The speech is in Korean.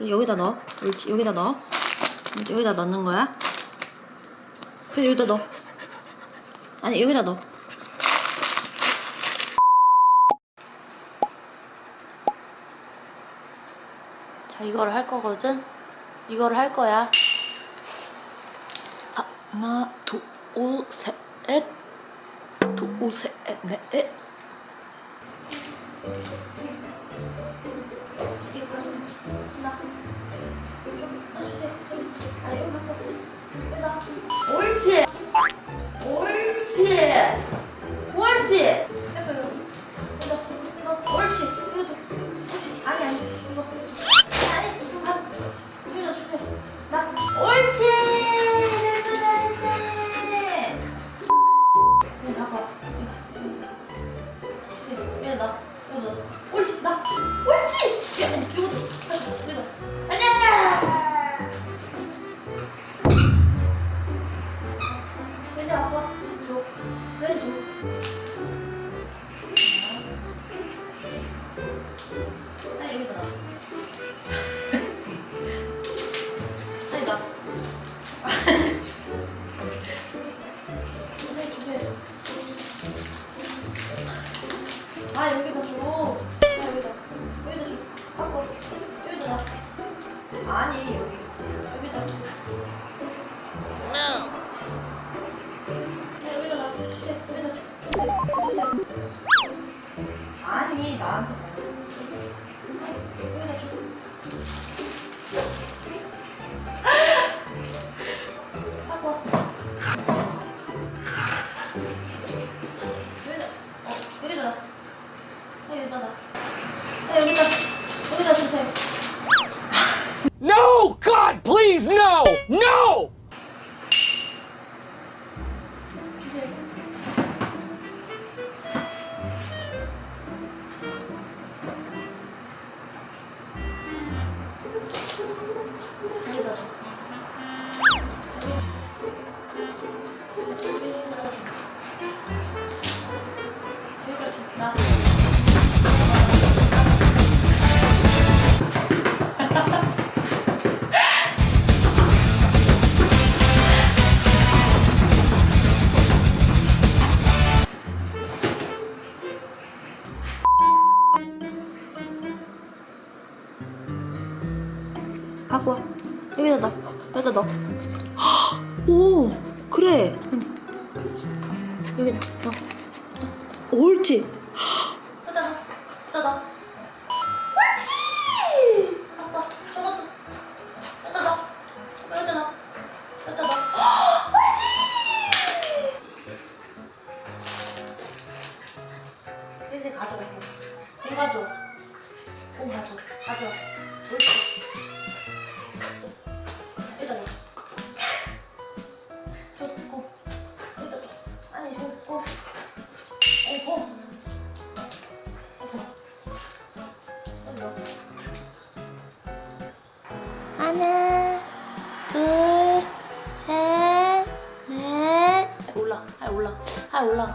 여기다 넣어. 옳지. 여기다 넣어. 여기다 넣는 거야. 그래서 여기다 넣어. 아니, 여기다 넣어. 자, 이거를 할 거거든? 이거를 할 거야. 아, 하나, 둘, 셋, 넷. 둘, 셋, 넷. 옳 아 여기다 줘. 아, 여기다. 여기다 줘. 갖고 와. 여기다. 놔 아니 여기. 여기다. 야, 여기다 놔. 여기다 주, 주세요. 주세요. 아니, 나한테 갖고 와. 여기다 넣어. 여기다 넣어. 오, 그래. 여기다 넣어. 옳지. 여기다 넣어. 여기다 넣어. 옳지. 아빠, 저것도. 여기다 넣어. 여기다 넣어. 여기다 넣어. 옳지. 여기 가져가. 공 가져. 공 가져. 가져와. 옳지. 아 올라가.